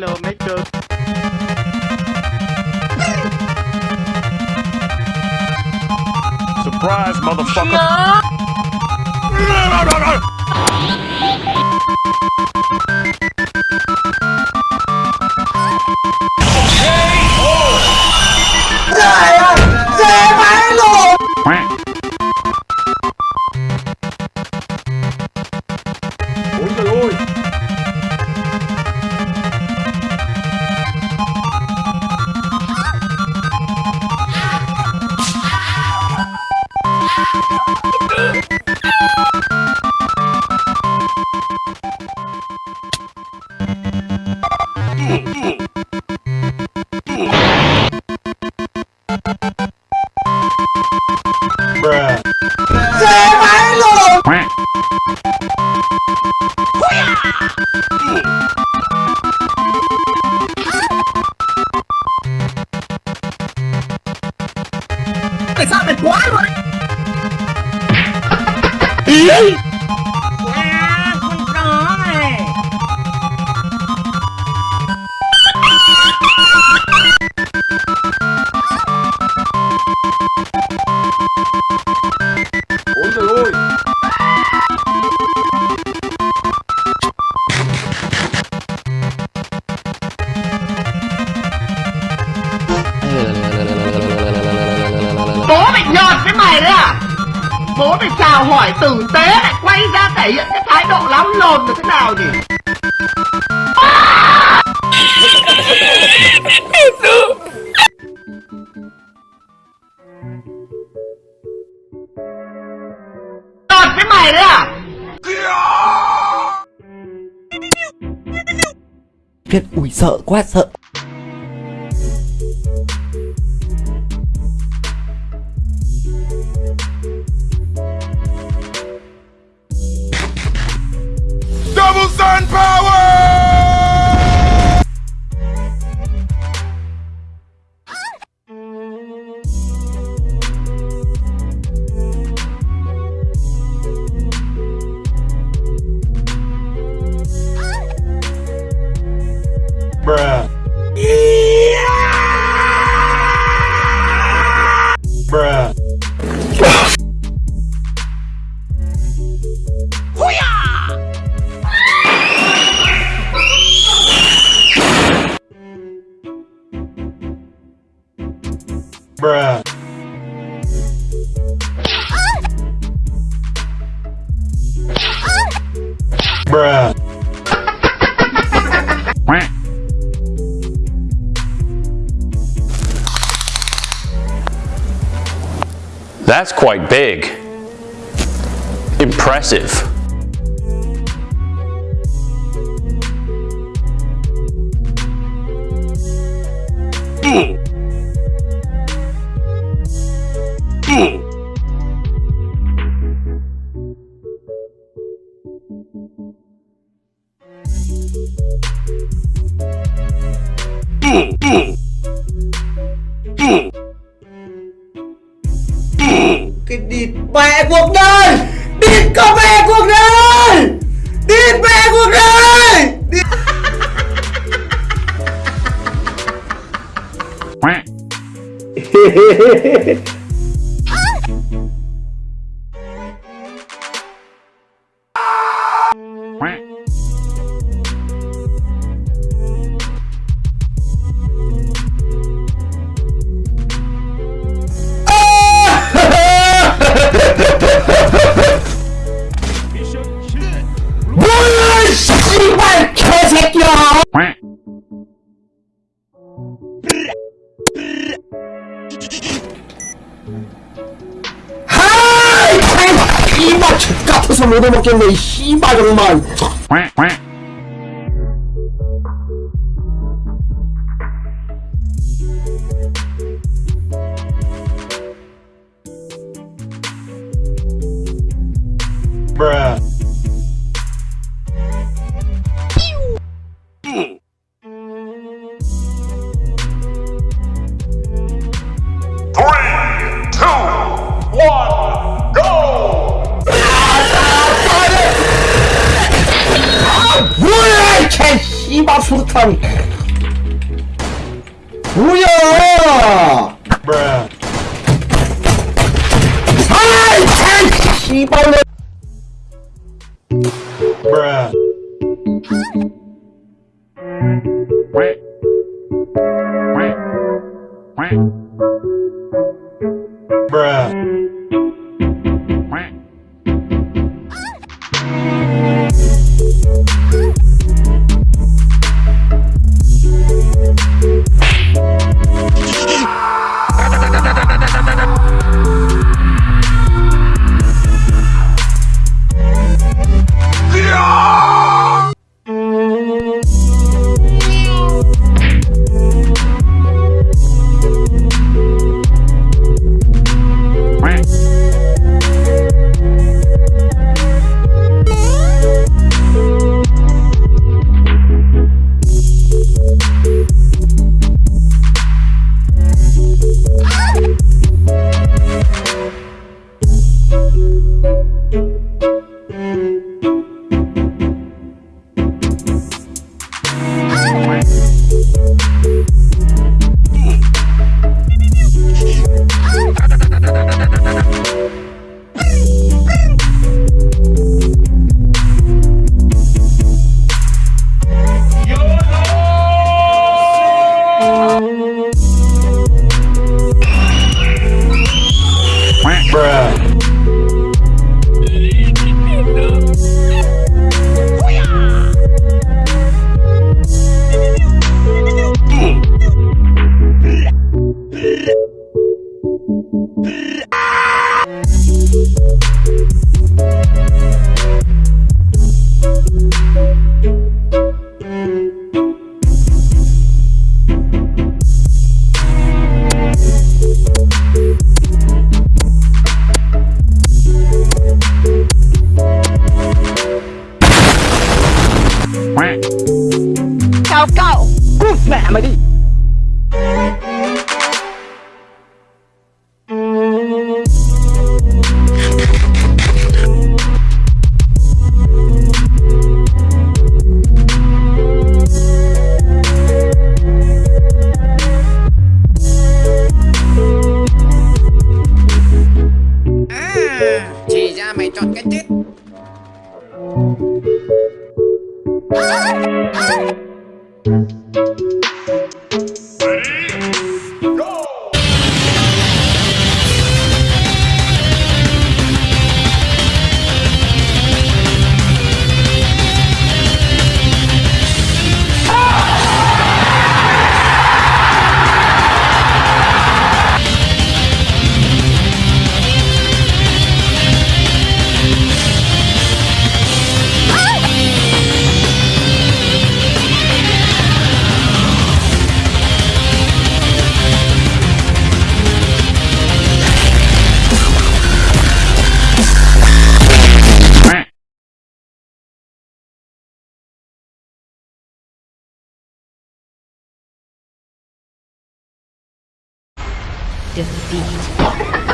mẹ mày Hello mấy cưng Surprise, motherfucker. Ôi Bruh. Tại sao mày quá rồi À, nào hỏi tử tế lại quay ra thể hiện cái thái độ lắm lồn là thế nào nhỉ? Nhọt với mày đấy à? Việt ui sợ quá, sợ. Bruh. That's quite big. Impressive. Cái địt mẹ cuộc đời Địt có mẹ cuộc đời Địt mẹ cuộc đời. 뭐 하이 이마 X같아서 못 얻어먹겠네 이 씨발 정말 Bruh. 씨발 수류탄. 뭐야? 아이 참 씨발로 bruh, bruh, ชาวเก้ากูแหมมาดิ defeat.